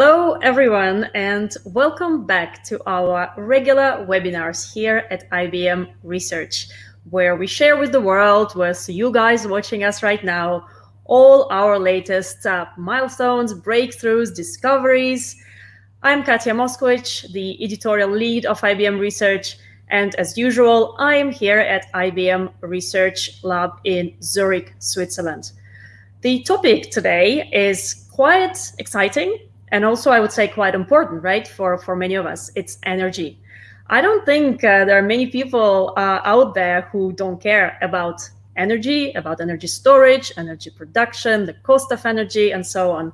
Hello, everyone, and welcome back to our regular webinars here at IBM Research, where we share with the world, with you guys watching us right now, all our latest uh, milestones, breakthroughs, discoveries. I'm Katya Moskvitch, the editorial lead of IBM Research, and as usual, I am here at IBM Research Lab in Zurich, Switzerland. The topic today is quite exciting and also I would say quite important, right, for, for many of us. It's energy. I don't think uh, there are many people uh, out there who don't care about energy, about energy storage, energy production, the cost of energy, and so on.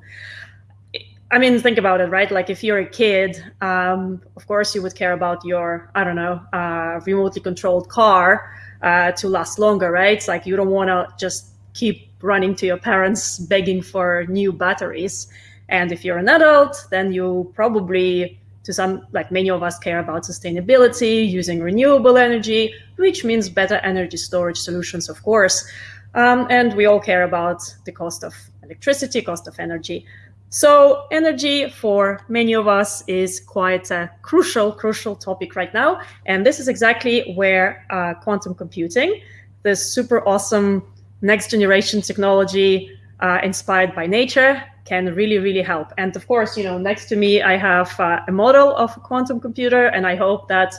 I mean, think about it, right? Like if you're a kid, um, of course you would care about your, I don't know, uh, remotely controlled car uh, to last longer, right? It's like you don't want to just keep running to your parents begging for new batteries. And if you're an adult, then you probably, to some, like many of us, care about sustainability, using renewable energy, which means better energy storage solutions, of course. Um, and we all care about the cost of electricity, cost of energy. So energy for many of us is quite a crucial, crucial topic right now. And this is exactly where uh, quantum computing, this super awesome next generation technology uh, inspired by nature can really, really help. And of course, you know, next to me, I have uh, a model of a quantum computer, and I hope that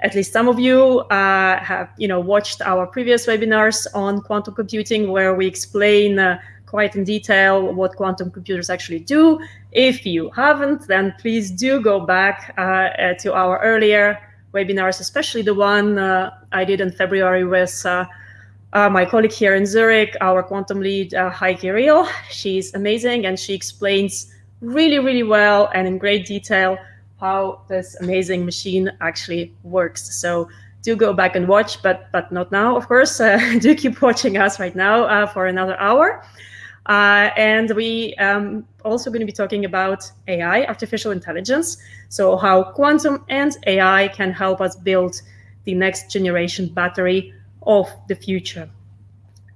at least some of you uh, have, you know, watched our previous webinars on quantum computing, where we explain uh, quite in detail what quantum computers actually do. If you haven't, then please do go back uh, uh, to our earlier webinars, especially the one uh, I did in February with uh, my colleague here in Zurich, our quantum lead, uh, Heike Riel. She's amazing and she explains really, really well and in great detail how this amazing machine actually works. So do go back and watch, but but not now, of course. Uh, do keep watching us right now uh, for another hour. Uh, and we um, also going to be talking about AI, artificial intelligence. So how quantum and AI can help us build the next generation battery of the future.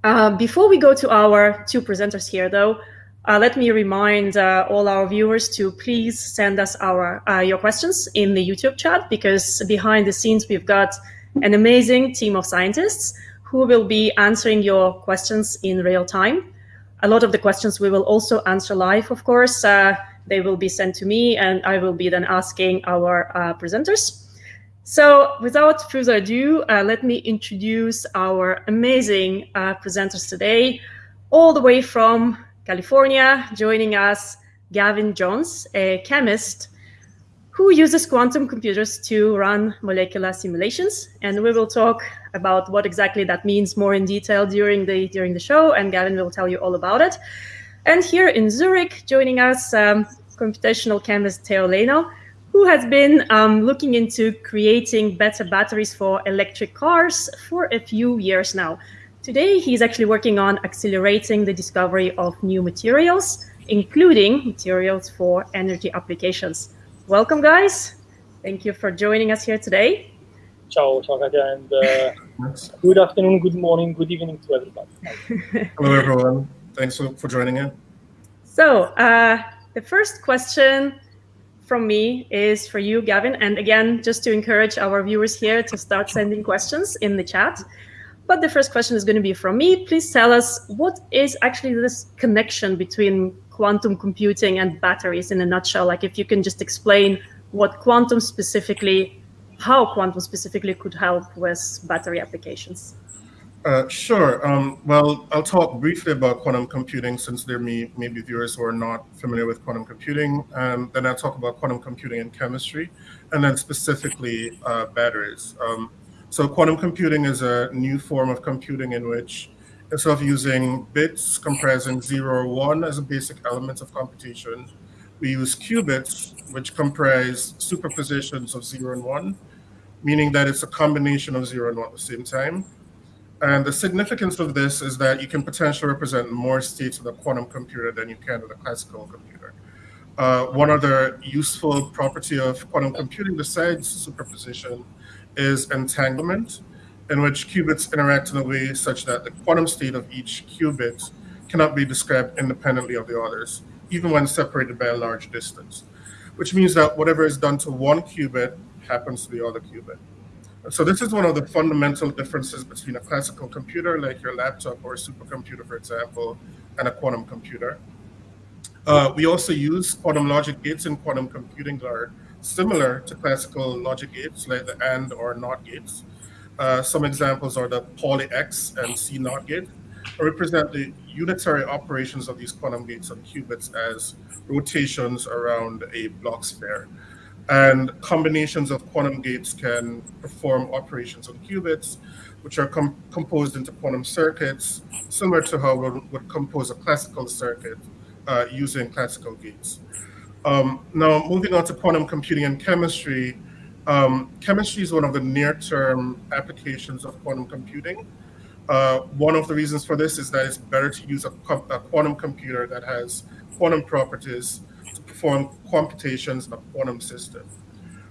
Uh, before we go to our two presenters here, though, uh, let me remind uh, all our viewers to please send us our uh, your questions in the YouTube chat because behind the scenes we've got an amazing team of scientists who will be answering your questions in real time. A lot of the questions we will also answer live, of course. Uh, they will be sent to me and I will be then asking our presenters. So without further ado, uh, let me introduce our amazing uh, presenters today, all the way from California, joining us, Gavin Jones, a chemist who uses quantum computers to run molecular simulations. And we will talk about what exactly that means more in detail during the, during the show, and Gavin will tell you all about it. And here in Zurich, joining us, um, computational chemist Theo Laino, who has been um, looking into creating better batteries for electric cars for a few years now. Today, he's actually working on accelerating the discovery of new materials, including materials for energy applications. Welcome, guys. Thank you for joining us here today. Ciao, ciao, Katya, and uh, good afternoon, good morning, good evening to everybody. Hello, everyone. Thanks for joining in. So, uh, the first question from me is for you, Gavin. And again, just to encourage our viewers here to start sending questions in the chat. But the first question is going to be from me. Please tell us what is actually this connection between quantum computing and batteries in a nutshell? Like if you can just explain what quantum specifically, how quantum specifically could help with battery applications. Uh, sure. Um, well, I'll talk briefly about quantum computing since there may, may be viewers who are not familiar with quantum computing. Um, then I'll talk about quantum computing and chemistry, and then specifically uh, batteries. Um, so quantum computing is a new form of computing in which instead of using bits comprising zero or one as a basic element of computation, we use qubits, which comprise superpositions of zero and one, meaning that it's a combination of zero and one at the same time. And the significance of this is that you can potentially represent more states with a quantum computer than you can with a classical computer. Uh, one other useful property of quantum computing besides superposition is entanglement, in which qubits interact in a way such that the quantum state of each qubit cannot be described independently of the others. even when separated by a large distance, which means that whatever is done to one qubit happens to the other qubit. So this is one of the fundamental differences between a classical computer like your laptop or a supercomputer, for example, and a quantum computer. Uh, we also use quantum logic gates in quantum computing that are similar to classical logic gates like the AND or NOT gates. Uh, some examples are the Pauli X and C NOT gate, represent the unitary operations of these quantum gates on qubits as rotations around a Bloch sphere. And combinations of quantum gates can perform operations on qubits, which are com composed into quantum circuits, similar to how one would compose a classical circuit uh, using classical gates. Um, now, moving on to quantum computing and chemistry, um, chemistry is one of the near-term applications of quantum computing. Uh, one of the reasons for this is that it's better to use a, a quantum computer that has quantum properties perform computations in a quantum system.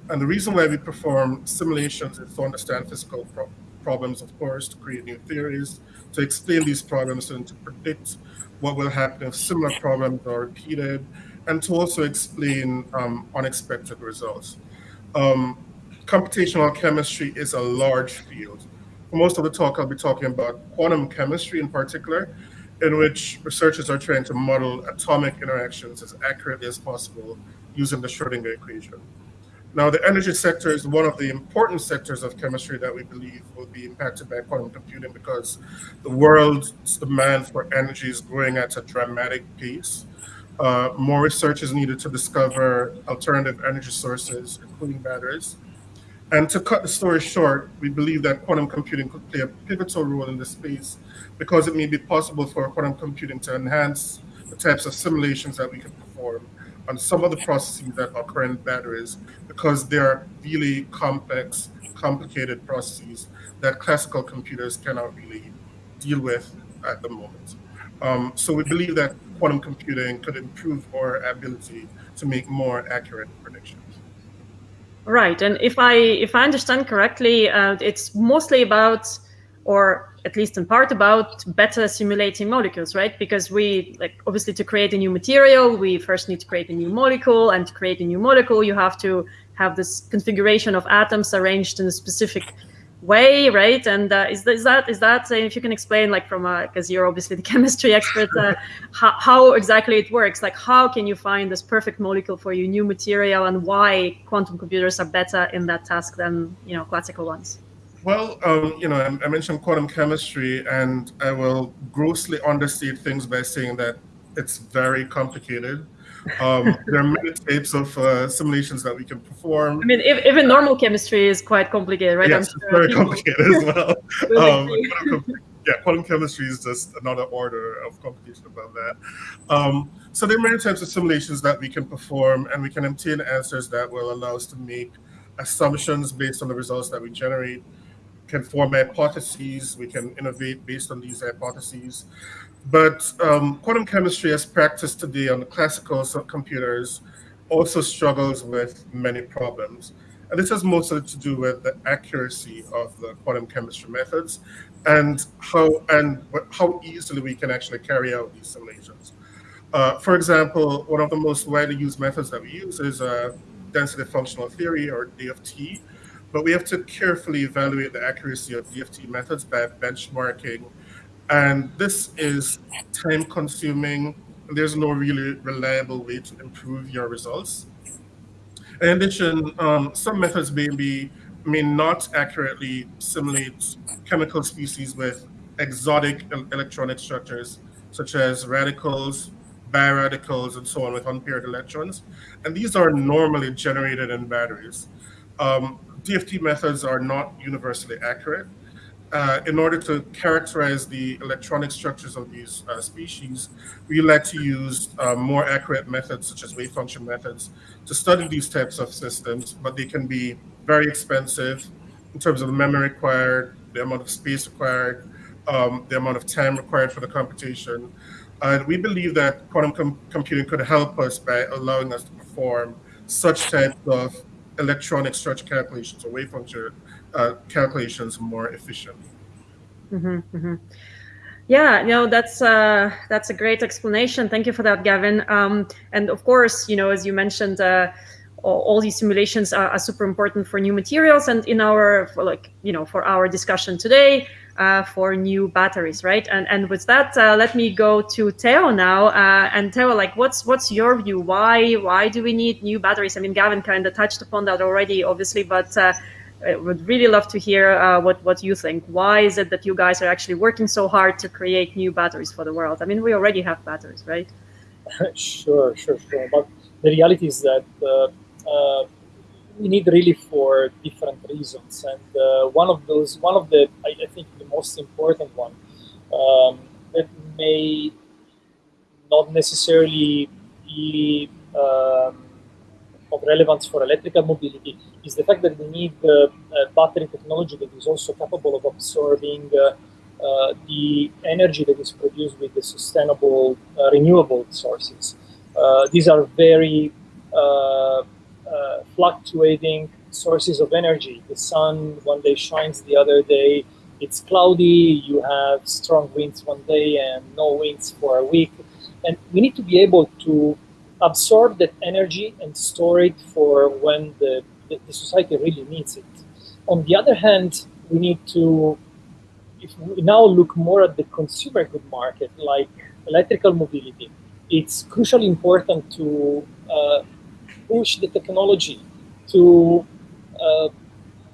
And the reason why we perform simulations is to understand physical pro problems, of course, to create new theories, to explain these problems and to predict what will happen if similar problems are repeated, and to also explain um, unexpected results. Um, computational chemistry is a large field. For most of the talk, I'll be talking about quantum chemistry in particular, in which researchers are trying to model atomic interactions as accurately as possible using the Schrodinger equation. Now, the energy sector is one of the important sectors of chemistry that we believe will be impacted by quantum computing because the world's demand for energy is growing at a dramatic pace. Uh, more research is needed to discover alternative energy sources, including batteries. And to cut the story short, we believe that quantum computing could play a pivotal role in this space because it may be possible for quantum computing to enhance the types of simulations that we can perform on some of the processes that occur in batteries because they are really complex, complicated processes that classical computers cannot really deal with at the moment. Um, so we believe that quantum computing could improve our ability to make more accurate predictions. Right, and if I if I understand correctly, uh, it's mostly about, or at least in part about better simulating molecules, right? Because we like obviously to create a new material, we first need to create a new molecule, and to create a new molecule, you have to have this configuration of atoms arranged in a specific way, right? And uh, is, is that is that uh, if you can explain, like from because you're obviously the chemistry expert, uh, how, how exactly it works? Like how can you find this perfect molecule for your new material, and why quantum computers are better in that task than you know classical ones? Well, um, you know, I, I mentioned quantum chemistry, and I will grossly understate things by saying that it's very complicated. Um, there are many types of uh, simulations that we can perform. I mean, if, even normal chemistry is quite complicated, right? Yes, sure very complicated as well. um, yeah, quantum chemistry is just another order of complication above that. Um, so there are many types of simulations that we can perform, and we can obtain answers that will allow us to make assumptions based on the results that we generate, can form hypotheses, we can innovate based on these hypotheses. But um, quantum chemistry as practiced today on the classical computers also struggles with many problems. And this has mostly to do with the accuracy of the quantum chemistry methods and how and how easily we can actually carry out these simulations. Uh, for example, one of the most widely used methods that we use is uh, density functional theory or DFT, but we have to carefully evaluate the accuracy of DFT methods by benchmarking and this is time consuming. There's no really reliable way to improve your results. In addition, um, some methods may, be, may not accurately simulate chemical species with exotic electronic structures, such as radicals, biradicals, and so on with unpaired electrons. And these are normally generated in batteries. Um, DFT methods are not universally accurate, uh, in order to characterize the electronic structures of these uh, species, we like to use uh, more accurate methods such as wave function methods to study these types of systems, but they can be very expensive in terms of the memory required, the amount of space required, um, the amount of time required for the computation. And we believe that quantum com computing could help us by allowing us to perform such types of electronic structure calculations or wave function uh, calculations more efficiently. Mm -hmm, mm -hmm. Yeah, know that's uh, that's a great explanation. Thank you for that, Gavin. Um, and of course, you know, as you mentioned, uh, all, all, these simulations are, are, super important for new materials, and in our for like you know for our discussion today, uh, for new batteries, right? And and with that, uh, let me go to Theo now. Uh, and Theo, like, what's what's your view? Why why do we need new batteries? I mean, Gavin kind of touched upon that already, obviously, but uh, I would really love to hear uh, what what you think. Why is it that you guys are actually working so hard to create new batteries for the world? I mean, we already have batteries, right? sure, sure, sure. But the reality is that uh, we need really for different reasons, and uh, one of those, one of the, I, I think, the most important one um, that may not necessarily be um, of relevance for electrical mobility is the fact that we need uh, battery technology that is also capable of absorbing uh, uh, the energy that is produced with the sustainable uh, renewable sources. Uh, these are very uh, fluctuating sources of energy. The sun one day shines, the other day it's cloudy, you have strong winds one day and no winds for a week. And we need to be able to absorb that energy and store it for when the, the, the, society really needs it. On the other hand, we need to, if we now look more at the consumer good market, like electrical mobility, it's crucially important to uh, push the technology to, uh,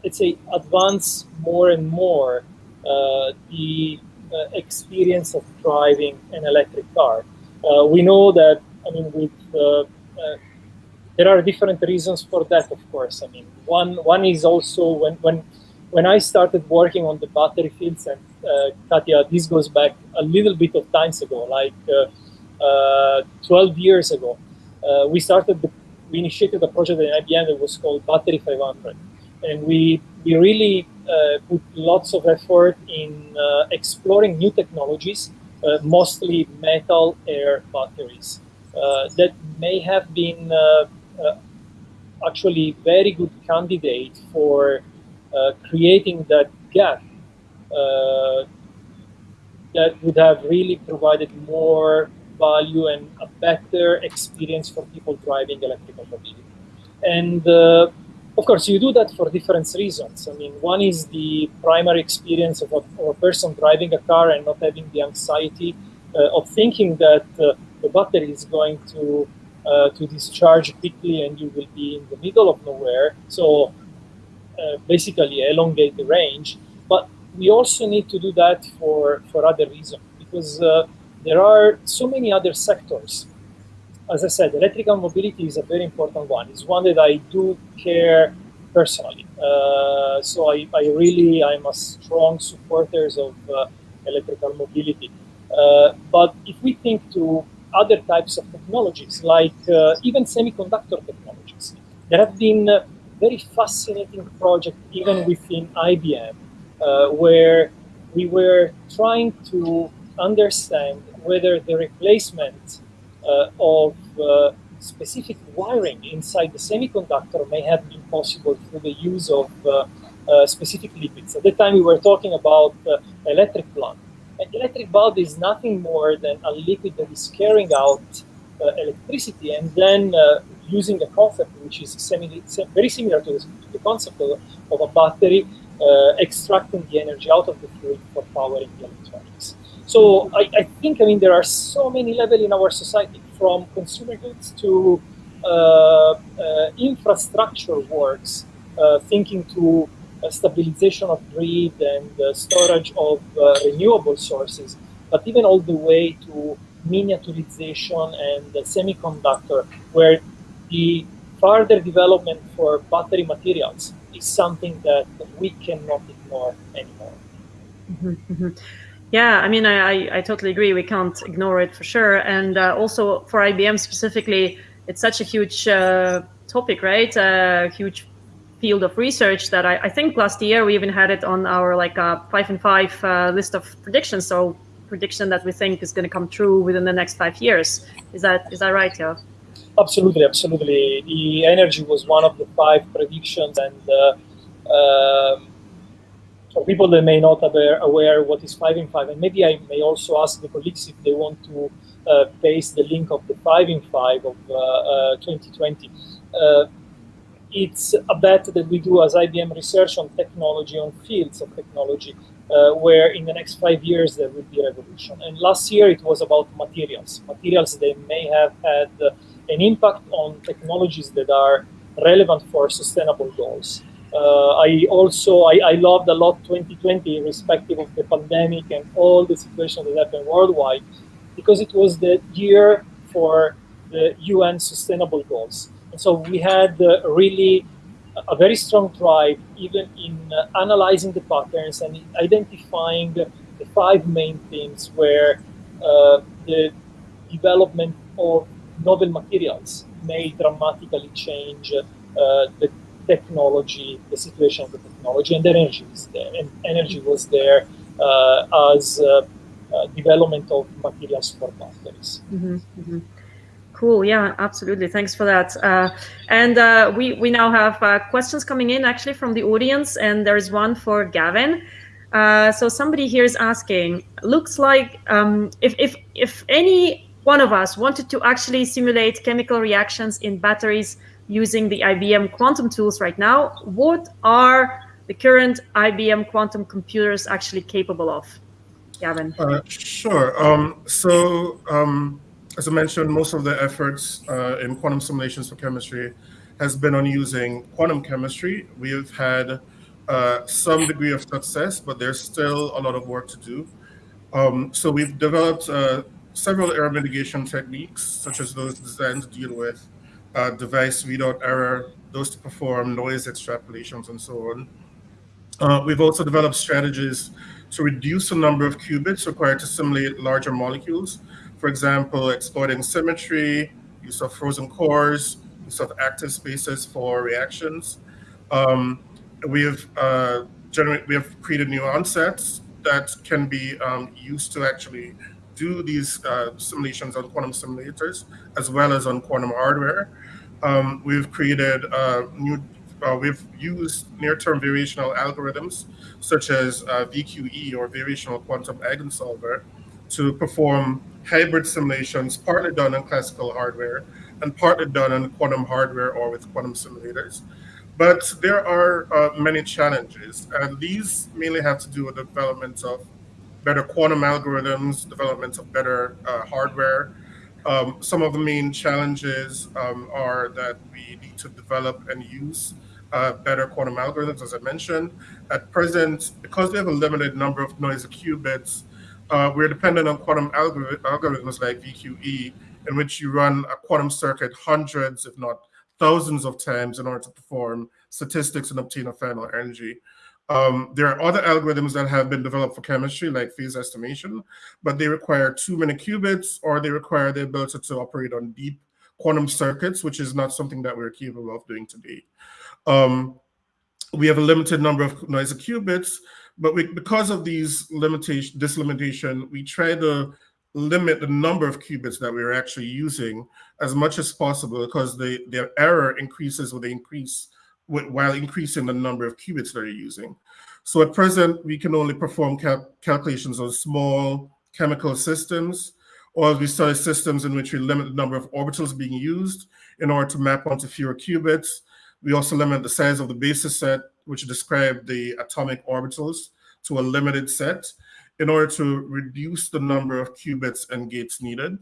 let's say, advance more and more uh, the uh, experience of driving an electric car. Uh, we know that I mean, with there are different reasons for that, of course. I mean, one one is also when when when I started working on the battery fields, and uh, Katya, this goes back a little bit of times ago, like uh, uh, 12 years ago. We started, the, we initiated a project at IBM that was called Battery 500, and we we really put lots of effort in exploring new technologies, mostly metal air batteries. Uh, that may have been uh, uh, actually very good candidate for creating that gap that would have really provided more value and a better experience for people driving electrical mobility. And uh, of course, you do that for different reasons. I mean, one is the primary experience of a, of a person driving a car and not having the anxiety uh, of thinking that uh, the battery is going to uh, to discharge quickly and you will be in the middle of nowhere. So uh, basically elongate the range. But we also need to do that for, for other reasons because uh, there are so many other sectors. As I said, electrical mobility is a very important one. It's one that I do care personally. Uh, so I, I really, I'm a strong supporter of uh, electrical mobility. Uh, but if we think to other types of technologies, like uh, even semiconductor technologies. There have been uh, very fascinating projects even within IBM, uh, where we were trying to understand whether the replacement uh, of uh, specific wiring inside the semiconductor may have been possible through the use of uh, specific liquids. At the time, we were talking about electric plant an electric bulb is nothing more than a liquid that is carrying out uh, electricity and then uh, using a concept which is semi very similar to the concept of, of a battery, uh, extracting the energy out of the fluid for powering the electronics. So I, I, think, I mean, there are so many levels in our society, from consumer goods to uh, uh, infrastructure works, uh, thinking to stabilization of grid and storage of uh, renewable sources, but even all the way to miniaturization and semiconductor, where the further development for battery materials is something that we cannot ignore anymore. Mm -hmm, mm -hmm. Yeah, I mean, I, I, totally agree. We can't ignore it for sure. And uh, also for IBM specifically, it's such a huge uh, topic, right? A huge field of research that I, I, think last year we even had it on our like uh, five and five uh, list of predictions. So prediction that we think is going to come true within the next five years. Is that is that right, yeah? Absolutely, absolutely. The energy was one of the five predictions, and uh, um, for people that may not be aware what is 5 in 5, and maybe I may also ask the colleagues if they want to uh, paste the link of the 5 in 5 of uh, 2020. Uh, it's a bet that we do as IBM research on technology, on fields of technology, uh, where in the next five years there will be a revolution. And last year it was about materials. Materials they may have had uh, an impact on technologies that are relevant for sustainable goals. Uh, I also I, I, loved a lot 2020, irrespective of the pandemic and all the situations that happened worldwide, because it was the year for the UN Sustainable Goals. And so we had uh, really a very strong drive, even in uh, analyzing the patterns and identifying the five main themes where uh, the development of novel materials may dramatically change uh, the technology, the situation of the technology, and energy is there. And energy was there uh, as uh, uh, development of materials for batteries. Mm -hmm, mm -hmm. Cool. Yeah, absolutely. Thanks for that. Uh, and uh, we we now have uh, questions coming in actually from the audience, and there is one for Gavin. So somebody here is asking, looks like um, if if if any one of us wanted to actually simulate chemical reactions in batteries using the IBM quantum tools right now, what are the current IBM quantum computers actually capable of? Gavin. Uh, sure. Um, so. Um, as I mentioned, most of the efforts uh, in quantum simulations for chemistry has been on using quantum chemistry. We have had uh, some degree of success, but there's still a lot of work to do. Um, so we've developed uh, several error mitigation techniques, such as those designed to deal with uh, device readout error, those to perform noise extrapolations, and so on. Uh, we've also developed strategies to reduce the number of qubits required to simulate larger molecules for example, exploiting symmetry, use of frozen cores, use of active spaces for reactions. Um, we have uh, we have created new ansatzes that can be um, used to actually do these uh, simulations on quantum simulators as well as on quantum hardware. Um, we've created uh, new, uh, we've used near-term variational algorithms such as uh, VQE or variational quantum eigensolver to perform hybrid simulations, partly done on classical hardware and partly done on quantum hardware or with quantum simulators. But there are uh, many challenges, and these mainly have to do with the development of better quantum algorithms, development of better uh, hardware. Um, some of the main challenges um, are that we need to develop and use uh, better quantum algorithms, as I mentioned. At present, because we have a limited number of noisy qubits, uh, we're dependent on quantum algor algorithms like VQE, in which you run a quantum circuit hundreds, if not thousands of times in order to perform statistics and obtain a final energy. Um, there are other algorithms that have been developed for chemistry, like phase estimation, but they require too many qubits or they require the ability to operate on deep quantum circuits, which is not something that we're capable of doing today. Um, we have a limited number of noisy qubits, but we, because of these limitation, this limitation, we try to limit the number of qubits that we're actually using as much as possible because the, the error increases with the increase while increasing the number of qubits that you're using. So at present, we can only perform cal calculations on small chemical systems, or we study systems in which we limit the number of orbitals being used in order to map onto fewer qubits. We also limit the size of the basis set which describe the atomic orbitals to a limited set in order to reduce the number of qubits and gates needed.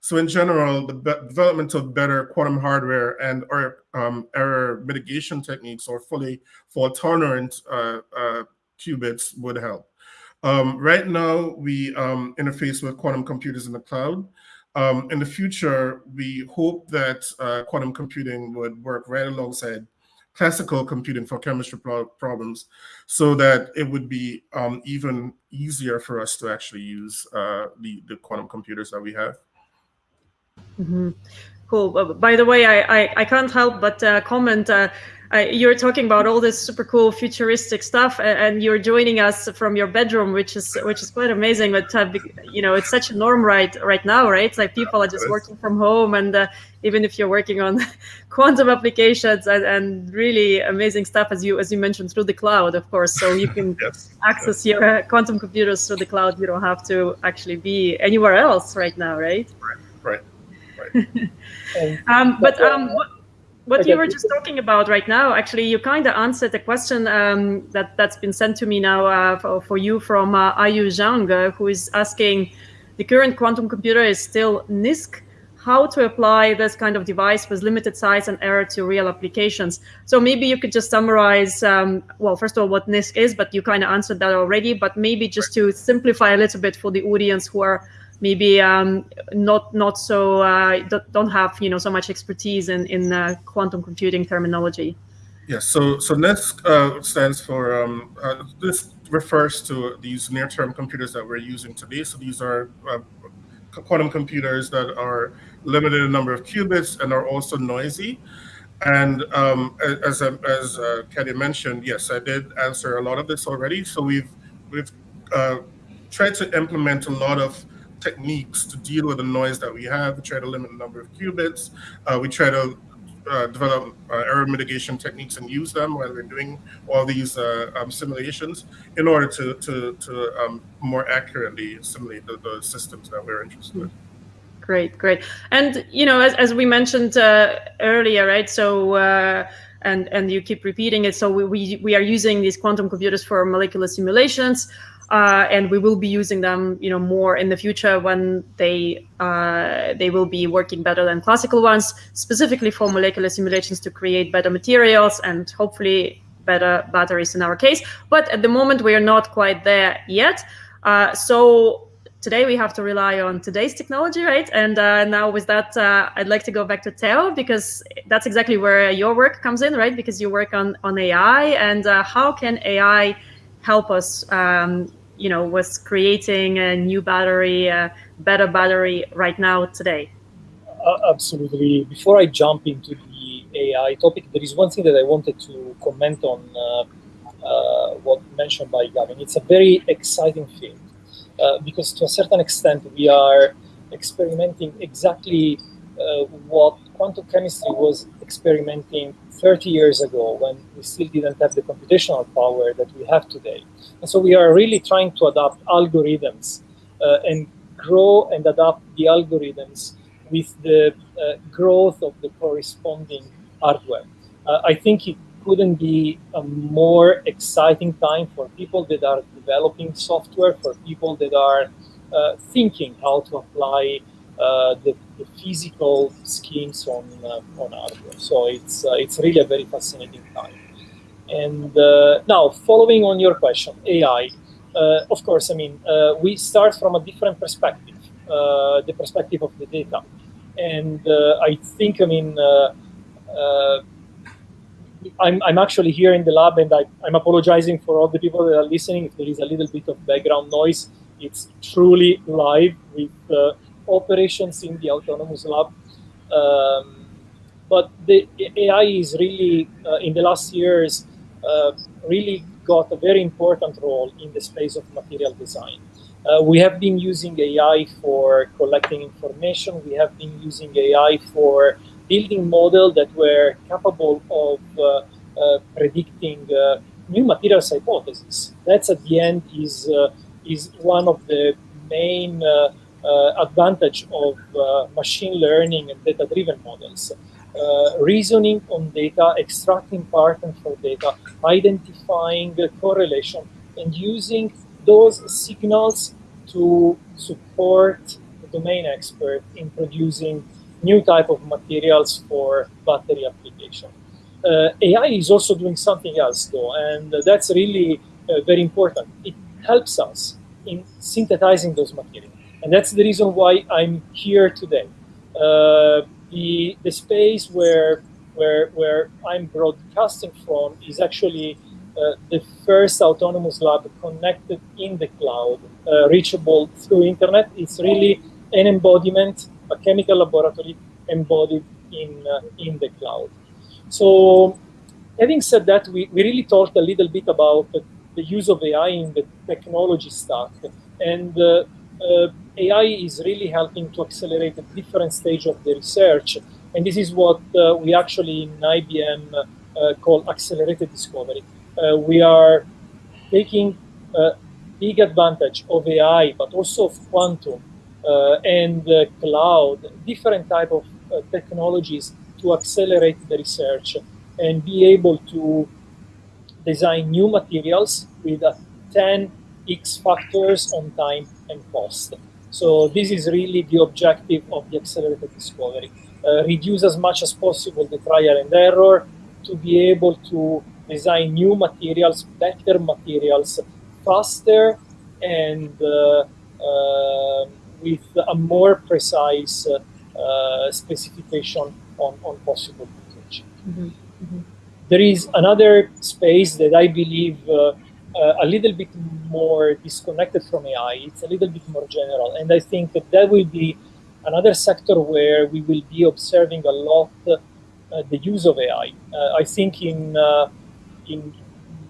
So in general, the development of better quantum hardware and or um, error mitigation techniques or fully fault tolerant uh, uh, qubits would help. Um, right now, we um, interface with quantum computers in the cloud. Um, in the future, we hope that uh, quantum computing would work right alongside classical computing for chemistry problems so that it would be um, even easier for us to actually use uh, the, the quantum computers that we have. Mm -hmm. Cool. By the way, I, I, I, can't help but uh, comment. Uh, uh, you're talking about all this super cool futuristic stuff, and you're joining us from your bedroom, which is which is quite amazing. But uh, you know, it's such a norm right right now, right? Like people are just working from home, and uh, even if you're working on quantum applications and, and, really amazing stuff, as you as you mentioned, through the cloud, of course, so you can yes. access your quantum computers through the cloud. You don't have to actually be anywhere else right now, right? Right. Um, but um, what you were just talking about right now, actually, you kind of answered the question um, that that's been sent to me now uh, for, for, you from uh, Ayu Zhang, uh, who is asking, the current quantum computer is still NISQ. How to apply this kind of device with limited size and error to real applications? So maybe you could just summarize, um, well, first of all, what NISQ is, but you kind of answered that already. But maybe just to simplify a little bit for the audience who are maybe um, not not so uh, don't have you know so much expertise in in uh, quantum computing terminology. Yes, so so NISQ uh, stands for um, uh, this refers to these near-term computers that we're using today. So these are uh, quantum computers that are limited in number of qubits and are also noisy. And um, as as uh, Katia mentioned, yes, I did answer a lot of this already. So we've we've tried to implement a lot of techniques to deal with the noise that we have. We try to limit the number of qubits. Uh, we try to uh, develop uh, error mitigation techniques and use them while we're doing all these uh, um, simulations in order to, to, to um, more accurately simulate the, the, systems that we're interested in. Great, great. And, you know, as, as we mentioned uh, earlier, right, so uh, and and you keep repeating it. So we, we, we are using these quantum computers for molecular simulations. Uh, and we will be using them, you know, more in the future when they uh, they will be working better than classical ones, specifically for molecular simulations to create better materials and hopefully better batteries in our case. But at the moment, we are not quite there yet. Uh, so today we have to rely on today's technology, right? And uh, now with that, uh, I'd like to go back to Theo because that's exactly where your work comes in, right? Because you work on on AI and uh, how can AI help us um, you know, was creating a new battery, a better battery right now today? Uh, absolutely. Before I jump into the AI topic, there is one thing that I wanted to comment on uh, uh, what mentioned by Gavin. It's a very exciting field uh, because to a certain extent we are experimenting exactly uh, what quantum chemistry was experimenting 30 years ago when we still didn't have the computational power that we have today. And so we are really trying to adapt algorithms uh, and grow and adapt the algorithms with the uh, growth of the corresponding hardware. Uh, I think it couldn't be a more exciting time for people that are developing software, for people that are uh, thinking how to apply uh, the, the, physical schemes on uh, on hardware. So it's uh, it's really a very fascinating time. And uh, now, following on your question, AI. Uh, of course, I mean uh, we start from a different perspective, the perspective of the data, and I think I mean. I'm, I'm actually here in the lab and I, am apologizing for all the people that are listening if there is a little bit of background noise. It's truly live with uh, operations in the autonomous lab. Um, but the AI is really, uh, in the last years, uh, really got a very important role in the space of material design. Uh, we have been using AI for collecting information. We have been using AI for building models that were capable of uh, uh, predicting uh, new materials hypotheses. That's at the end is is one of the main advantage of uh, machine learning and data-driven models. Uh, reasoning on data, extracting patterns for data, identifying the correlation, and using those signals to support the domain expert in producing new type of materials for battery application. Uh, AI is also doing something else though, and that's really uh, very important. It helps us in synthesizing those materials. And that's the reason why I'm here today. Uh, the, the space where, where, where I'm broadcasting from is actually uh, the first autonomous lab connected in the cloud, uh, reachable through internet. It's really an embodiment, a chemical laboratory embodied in, uh, in the cloud. So having said that, we, we really talked a little bit about the, the use of AI in the technology stack. And uh, uh, AI is really helping to accelerate a different stage of the research. And this is what uh, we actually in IBM uh, call accelerated discovery. Uh, we are taking big advantage of AI, but also of quantum and cloud, different type of technologies to accelerate the research and be able to design new materials with a 10 X factors on time and cost. So this is really the objective of the accelerated discovery. Uh, reduce as much as possible the trial and error to be able to design new materials, better materials, faster and uh, uh, with a more precise uh, specification on, on possible footage. Mm -hmm. Mm -hmm. There is another space that I believe uh, uh, a little bit more disconnected from AI. It's a little bit more general. And I think that that will be another sector where we will be observing a lot uh, the use of AI. Uh, I think in, uh, in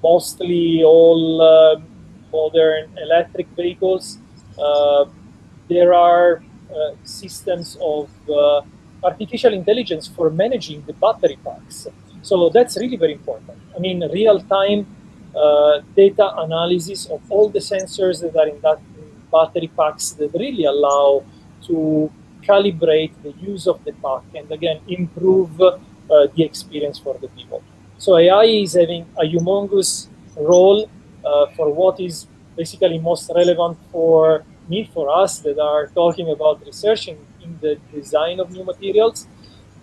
mostly all uh, modern electric vehicles, there are systems of artificial intelligence for managing the battery packs. So that's really very important. I mean, real-time uh, data analysis of all the sensors that are in that battery packs that really allow to calibrate the use of the pack and again improve uh, the experience for the people. So AI is having a humongous role uh, for what is basically most relevant for me, for us that are talking about researching in the design of new materials,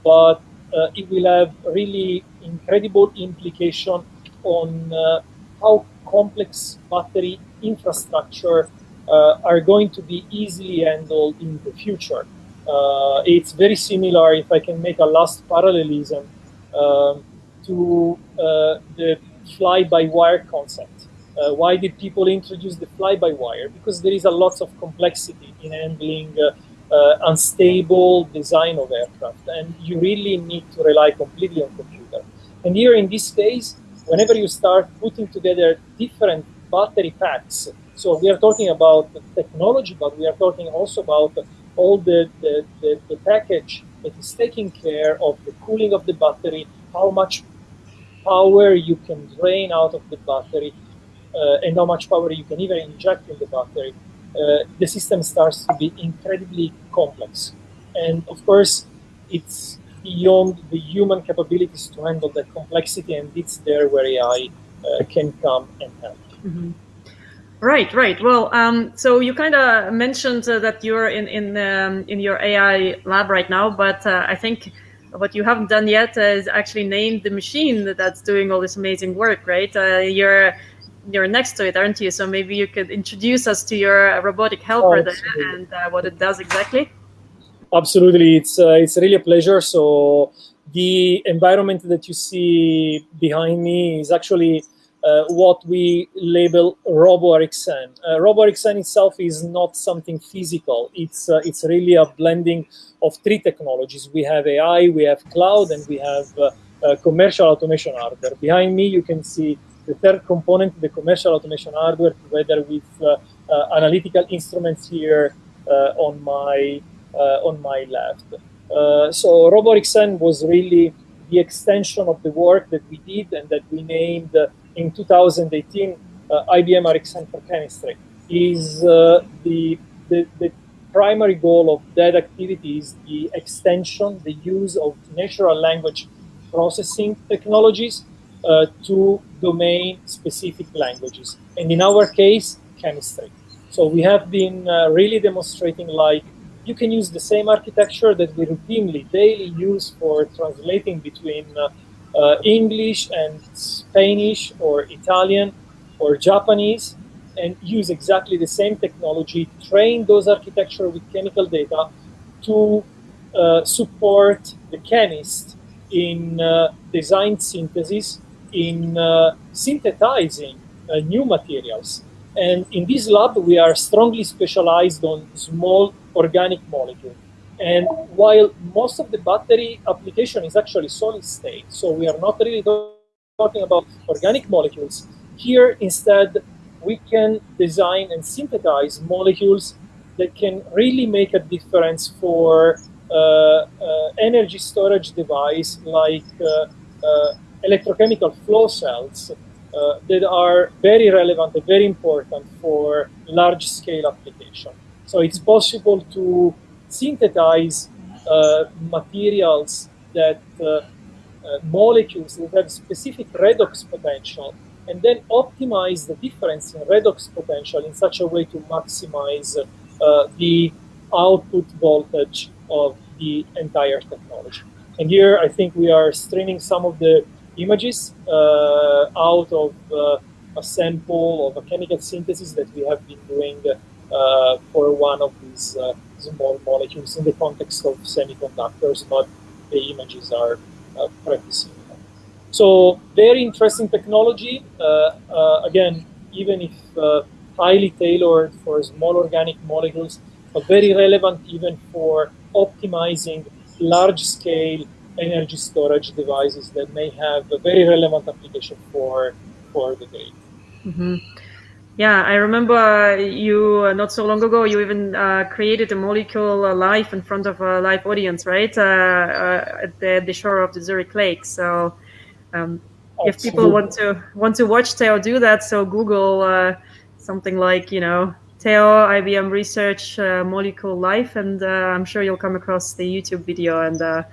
but uh, it will have really incredible implication on uh, how complex battery infrastructure uh, are going to be easily handled in the future. Uh, it's very similar, if I can make a last parallelism, um, to uh, the fly-by-wire concept. Uh, why did people introduce the fly-by-wire? Because there is a lot of complexity in handling uh, unstable design of aircraft, and you really need to rely completely on computer. And here in this case, whenever you start putting together different battery packs, so we are talking about technology, but we are talking also about all the, the, the, the package that is taking care of the cooling of the battery, how much power you can drain out of the battery, uh, and how much power you can even inject in the battery, uh, the system starts to be incredibly complex. And of course, it's beyond the human capabilities to handle that complexity, and it's there where AI uh, can come and help. Mm -hmm. Right, right. Well, um, so you kind of mentioned uh, that you're in in um, in your AI lab right now, but uh, I think what you haven't done yet is actually named the machine that's doing all this amazing work, right? Uh, you're you're next to it, aren't you? So maybe you could introduce us to your robotic helper oh, there and uh, what it does exactly. Absolutely, it's uh, it's really a pleasure. So the environment that you see behind me is actually uh, what we label RoboRxN. Uh, RoboRxN itself is not something physical. It's uh, it's really a blending of three technologies. We have AI, we have cloud, and we have uh, uh, commercial automation hardware. Behind me, you can see the third component, the commercial automation hardware, together with uh, uh, analytical instruments here on my Uh, on my left. Uh, so RoboRxN was really the extension of the work that we did and that we named uh, in 2018 IBM RxN for chemistry. Is the, the the primary goal of that activity is the extension, the use of natural language processing technologies uh, to domain-specific languages, and in our case, chemistry. So we have been uh, really demonstrating like you can use the same architecture that we routinely daily use for translating between uh, uh, English and Spanish or Italian or Japanese and use exactly the same technology, train those architecture with chemical data to uh, support the chemist in uh, design synthesis in uh, synthesizing uh, new materials. And in this lab, we are strongly specialized on small organic molecule. And while most of the battery application is actually solid state, so we are not really talking about organic molecules, here instead we can design and synthesize molecules that can really make a difference for uh, uh, energy storage device like uh, uh electrochemical flow cells uh, that are very relevant and very important for large scale application. So it's possible to synthesize uh, materials that uh, molecules that have specific redox potential and then optimize the difference in redox potential in such a way to maximize uh, the output voltage of the entire technology. And here I think we are streaming some of the images uh, out of uh, a sample of a chemical synthesis that we have been doing uh, for one of these uh, small molecules in the context of semiconductors, but the images are uh, practicing. So very interesting technology. Uh, uh, again, even if highly tailored for small organic molecules, but very relevant even for optimizing large-scale energy storage devices that may have a very relevant application for for the grid. Mm -hmm. Yeah, I remember you uh, not so long ago. You even uh, created a molecule uh, live in front of a live audience, right? Uh, uh, at the, the, shore of the Zurich Lake. So, um, if people want to want to watch Theo do that, so Google uh, something like you know Theo IBM Research Molecule Life, and I'm sure you'll come across the YouTube video and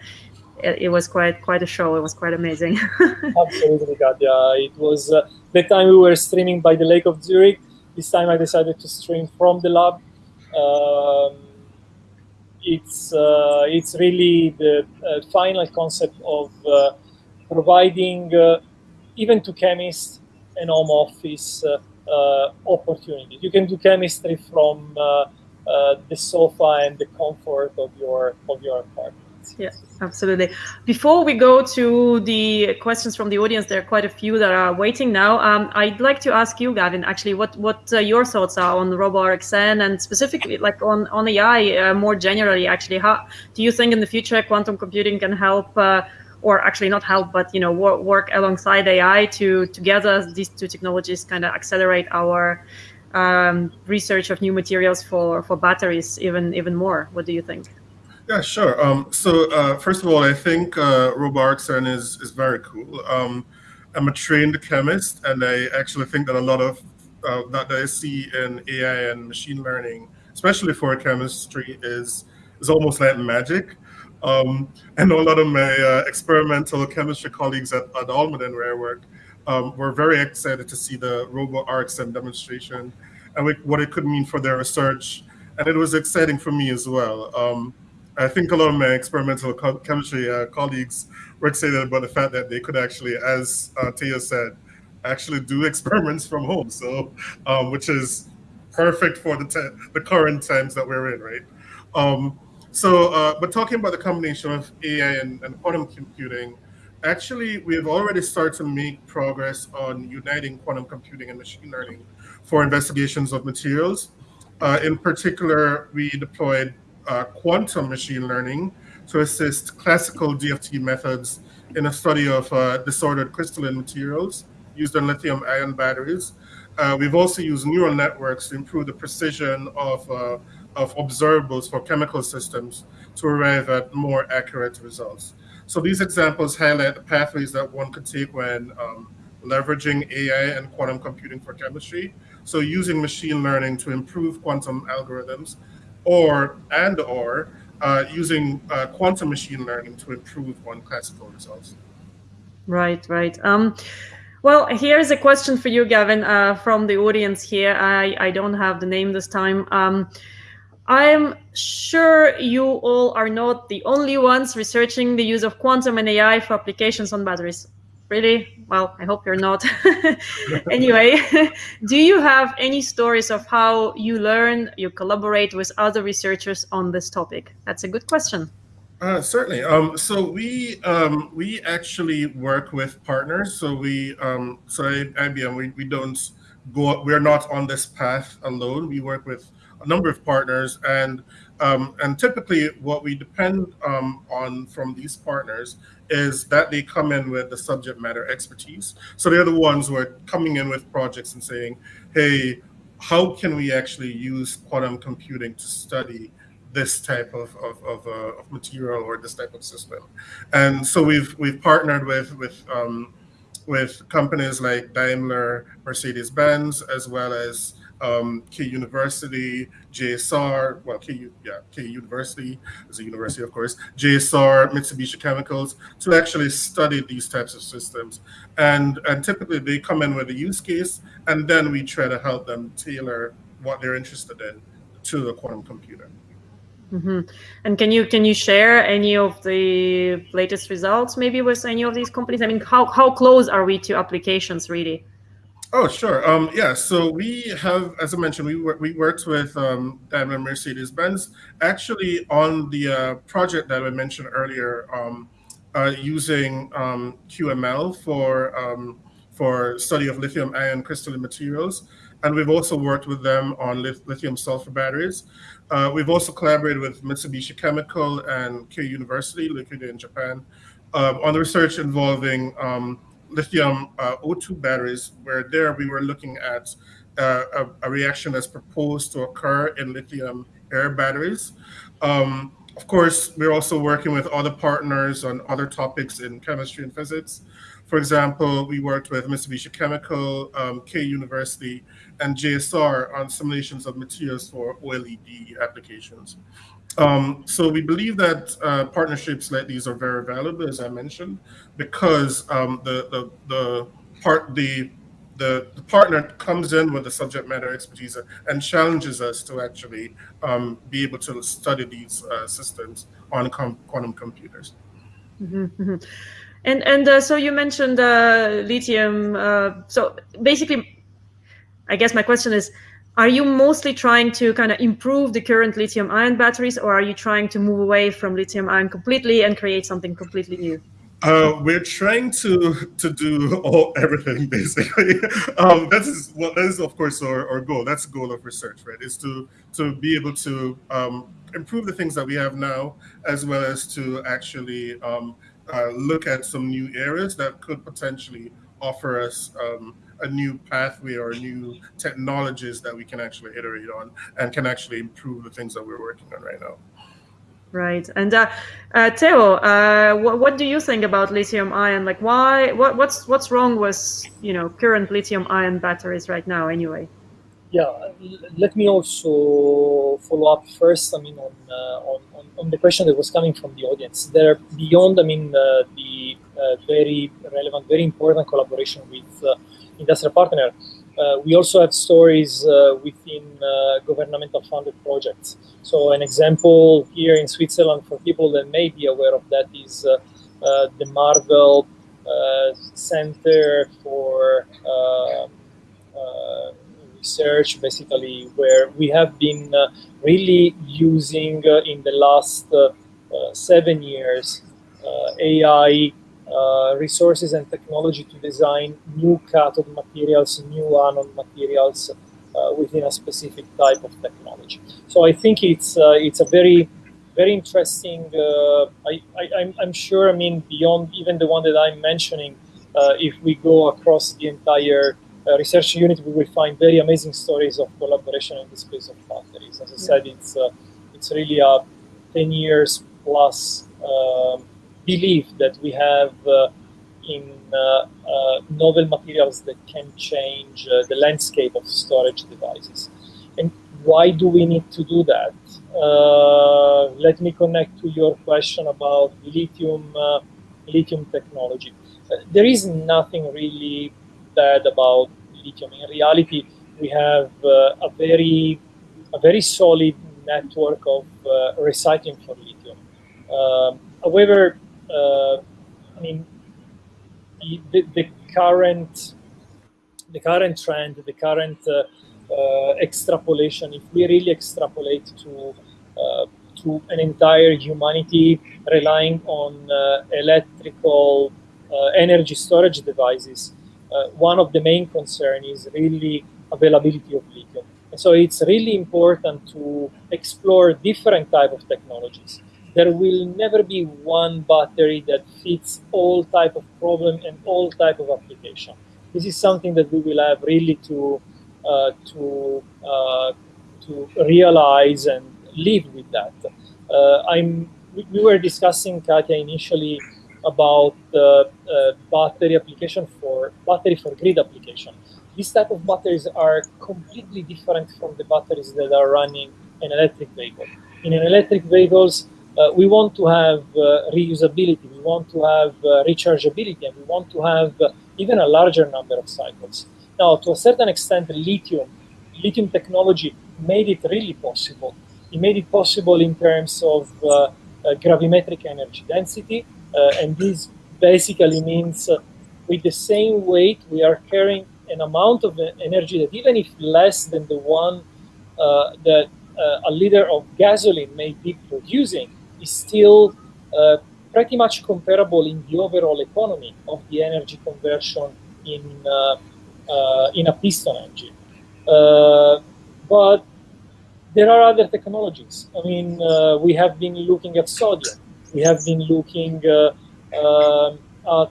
it, it, was quite quite a show. It was quite amazing. Absolutely. Yeah, it was uh, that time we were streaming by the Lake of Zurich. This time I decided to stream from the lab. Um, it's uh, it's really the uh, final concept of uh, providing uh, even to chemists an home office uh, opportunity. You can do chemistry from the sofa and the comfort of your of your apartment. Yeah, absolutely. Before we go to the questions from the audience, there are quite a few that are waiting now. Um, I'd like to ask you, Gavin, actually, what what uh, your thoughts are on RoboRxN and specifically, like on on AI uh, more generally. Actually, how do you think in the future quantum computing can help? Uh, or actually not help, but you know, work, work alongside AI to together these two technologies kind of accelerate our um, research of new materials for for batteries even even more. What do you think? Yeah, sure. Um, so uh, first of all, I think uh, RoboRxN is, is very cool. Um, I'm a trained chemist, and I actually think that a lot of uh, that I see in AI and machine learning, especially for chemistry, is is almost like magic. Um, know a lot of my uh, experimental chemistry colleagues at, at Almaden, where I work, um, were very excited to see the RoboRxN demonstration and what it could mean for their research. And it was exciting for me as well. Um, I think a lot of my experimental chemistry uh, colleagues were excited about the fact that they could actually, as uh, Tia said, actually do experiments from home. So, um, which is perfect for the the current times that we're in, right? Um, so, uh, but talking about the combination of AI and, and quantum computing, actually, we have already started to make progress on uniting quantum computing and machine learning for investigations of materials. Uh, in particular, we deployed uh, quantum machine learning to assist classical DFT methods in a study of uh, disordered crystalline materials used in lithium ion batteries. Uh, we've also used neural networks to improve the precision of, uh, of observables for chemical systems to arrive at more accurate results. So these examples highlight the pathways that one could take when um, leveraging AI and quantum computing for chemistry. So using machine learning to improve quantum algorithms or and or uh, using uh, quantum machine learning to improve on classical results. Right, right. Um, well, here's a question for you, Gavin, uh, from the audience here. I, I don't have the name this time. Um, I'm sure you all are not the only ones researching the use of quantum and AI for applications on batteries really? Well, I hope you're not. anyway, do you have any stories of how you learn, you collaborate with other researchers on this topic? That's a good question. Uh, certainly. Um, so we um, we actually work with partners. So we um, so IBM we, we don't go. We're not on this path alone. We work with a number of partners, and um, and typically what we depend um, on from these partners is that they come in with the subject matter expertise. So they're the ones who are coming in with projects and saying, "Hey, how can we actually use quantum computing to study?" this type of, of, of, uh, of, material or this type of system. And so we've we've partnered with with um, with companies like Daimler, Mercedes-Benz, as well as um, Keio University, JSR, well, Keio, yeah, Keio University is a university, of course, JSR, Mitsubishi Chemicals, to actually study these types of systems. And, and typically they come in with a use case, and then we try to help them tailor what they're interested in to the quantum computer. Mm-hmm. And can you can you share any of the latest results maybe with any of these companies? I mean, how how close are we to applications really? Oh, sure. Um, yeah. So we have, as I mentioned, we we worked with um, Daimler Mercedes Benz actually on the uh, project that I mentioned earlier, um, uh, using um, QML for um, for study of lithium ion crystalline materials, and we've also worked with them on lithium sulfur batteries. Uh, we've also collaborated with Mitsubishi Chemical and Keio University, located in Japan, um, on the research involving lithium uh, O2 batteries, where there we were looking at uh, a, a, reaction that's proposed to occur in lithium air batteries. Um, of course, we're also working with other partners on other topics in chemistry and physics. For example, we worked with Mitsubishi Chemical, um, Keio University, and JSR on simulations of materials for OLED applications. Um, so we believe that uh, partnerships like these are very valuable, as I mentioned, because um, the, the, the part the, the the partner comes in with the subject matter expertise and challenges us to actually um, be able to study these uh, systems on com quantum computers. Mm -hmm. And and uh, so you mentioned uh, lithium. Uh, so basically, I guess my question is, are you mostly trying to kind of improve the current lithium ion batteries, or are you trying to move away from lithium ion completely and create something completely new? Uh, we're trying to to do all everything basically. um, that is well, that is of course our, our goal. That's the goal of research, right? Is to to be able to um, improve the things that we have now, as well as to actually um, uh, look at some new areas that could potentially offer us um, a new pathway or new technologies that we can actually iterate on and can actually improve the things that we're working on right now. Right. And uh, uh, Theo, uh, what, what do you think about lithium ion? Like, why? What, what's what's wrong with you know current lithium ion batteries right now? Anyway. Yeah. Let me also follow up first. I mean, on uh, on on the question that was coming from the audience. There, beyond, I mean, uh, the uh, very relevant, very important collaboration with uh, industrial partner, uh, we also have stories uh, within uh, governmental funded projects. So an example here in Switzerland for people that may be aware of that is the Marvel Center for um, research, basically, where we have been uh, really using uh, in the last uh, seven years AI resources and technology to design new cathode materials, new anode materials within a specific type of technology. So I think it's it's a very very interesting. Uh, I, I, am sure, I mean, beyond even the one that I'm mentioning, uh, if we go across the entire uh, research unit, we will find very amazing stories of collaboration in the space of batteries. As I said, it's uh, it's really a 10 years plus um, belief that we have uh, in uh, uh, novel materials that can change uh, the landscape of storage devices. And why do we need to do that? let me connect to your question about lithium lithium technology. there is nothing really bad about lithium. In reality, we have uh, a very a very solid network of uh, recycling for lithium. Um, however, uh, I mean, the, the, current the current trend, the current uh, uh, extrapolation, if we really extrapolate to uh, to an entire humanity relying on electrical energy storage devices, uh, one of the main concerns is really availability of lithium. And so it's really important to explore different type of technologies. There will never be one battery that fits all type of problem and all type of application. This is something that we will have really to uh, to uh, to realize and live with that. Uh, I'm we were discussing Katya initially about uh, battery application for battery for grid application. These type of batteries are completely different from the batteries that are running an electric vehicle. In an electric vehicles, uh, we want to have uh, reusability, we want to have uh, rechargeability, and we want to have uh, even a larger number of cycles. Now, to a certain extent, lithium, lithium technology made it really possible. It made it possible in terms of uh, gravimetric energy density, and this basically means with the same weight, we are carrying an amount of energy that even if less than the one uh, that uh, a liter of gasoline may be producing, is still uh, pretty much comparable in the overall economy of the energy conversion in uh, uh, in a piston engine. Uh, but there are other technologies. I mean, we have been looking at sodium. We have been looking at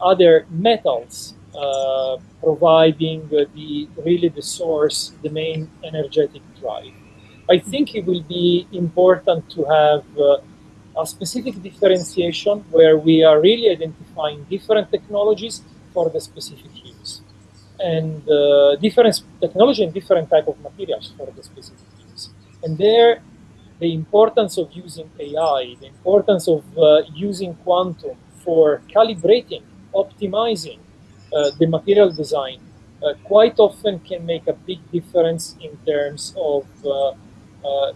other metals uh, providing uh, the really the source, the main energetic drive. I think it will be important to have uh, a specific differentiation where we are really identifying different technologies for the specific use and uh, different technology and different type of materials for the specific use. And there, the importance of using AI, the importance of uh, using quantum for calibrating, optimizing uh, the material design uh, quite often can make a big difference in terms of uh,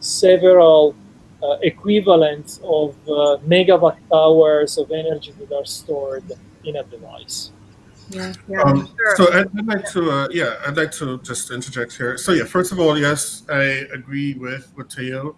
several uh, equivalents of uh, megawatt hours of energy that are stored in a device. Yeah, yeah, um, sure. So I'd, I'd, like to, uh, yeah, I'd like to just interject here. So yeah, first of all, yes, I agree with with Theo.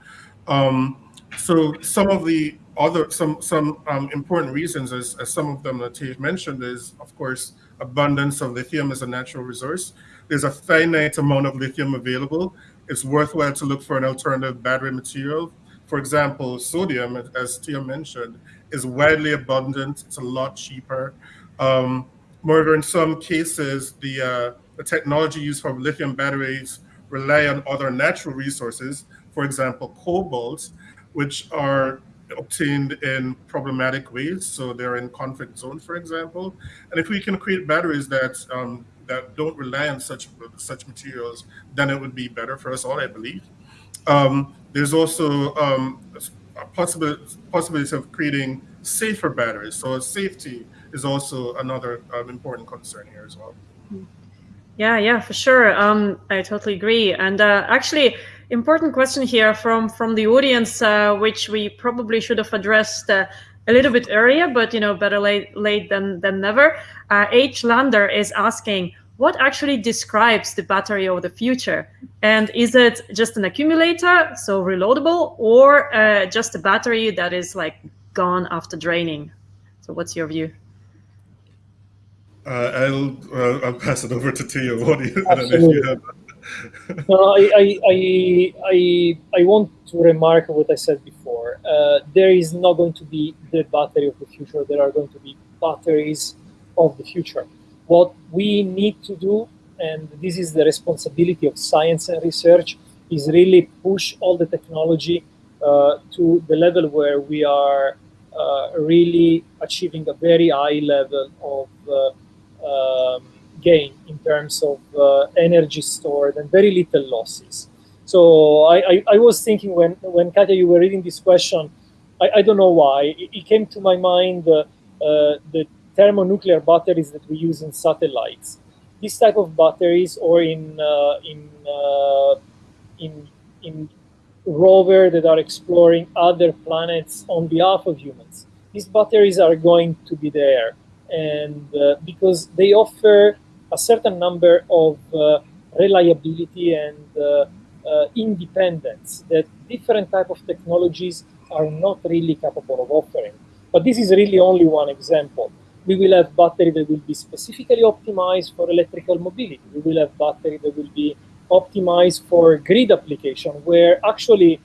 Um, so some of the other, some some um, important reasons, as, as some of them that Theo mentioned, is of course abundance of lithium as a natural resource. There's a finite amount of lithium available, it's worthwhile to look for an alternative battery material. For example, sodium, as Tia mentioned, is widely abundant. It's a lot cheaper. Um, moreover, in some cases, the, uh, the technology used for lithium batteries rely on other natural resources, for example, cobalt, which are obtained in problematic ways. So they're in conflict zones, for example. And if we can create batteries that um, that don't rely on such such materials, then it would be better for us all, I believe. Um, there's also um, a possibility, possibility of creating safer batteries. So safety is also another um, important concern here as well. Yeah, yeah, for sure. Um, I totally agree. And uh, actually, important question here from from the audience, uh, which we probably should have addressed uh, a little bit earlier, but you know, better late late than than never. Uh, H. Lander is asking, what actually describes the battery of the future? And is it just an accumulator, so reloadable, or uh, just a battery that is like gone after draining? So, what's your view? Uh, I'll uh, I'll pass it over to Theo. What do you, I no, I, I, I, I, want to remark what I said before. Uh, there is not going to be the battery of the future. There are going to be batteries of the future. What we need to do, and this is the responsibility of science and research, is really push all the technology uh, to the level where we are uh, really achieving a very high level of uh, um, gain in terms of uh, energy stored and very little losses. So I, I, I, was thinking when, when Katya, you were reading this question, I, I don't know why, it, it came to my mind uh, uh, the thermonuclear batteries that we use in satellites. This type of batteries or in, uh, in, uh, in, in rover that are exploring other planets on behalf of humans. These batteries are going to be there and uh, because they offer a certain number of uh, reliability and uh, uh, independence that different type of technologies are not really capable of offering. But this is really only one example. we will have battery that will be specifically optimized for electrical mobility. We will have battery that will be optimized for grid application, where actually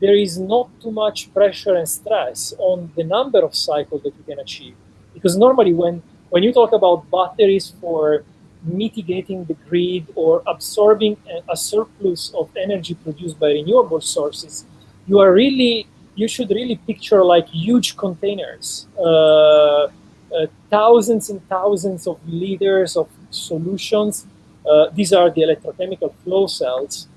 there is not too much pressure and stress on the number of cycles that you can achieve. Because normally when, when you talk about batteries for mitigating the grid or absorbing a, surplus of energy produced by renewable sources, you are really, you should really picture like huge containers, uh, uh, thousands and thousands of liters of solutions. Uh, these are the electrochemical flow cells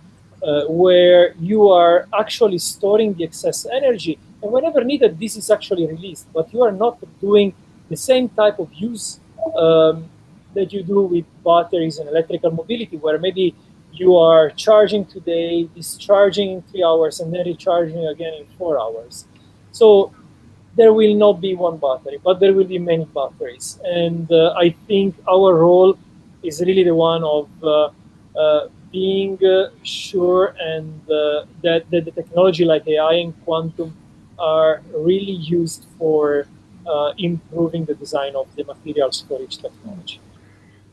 uh, where you are actually storing the excess energy. And whenever needed, this is actually released. But you are not doing the same type of use um, that you do with batteries and electrical mobility, where maybe you are charging today, discharging in three hours, and then recharging again in four hours. So there will not be one battery, but there will be many batteries. And uh, I think our role is really the one of uh, uh, being uh, sure and uh, that, that the technology like AI and quantum are really used for improving the design of the materials for each technology.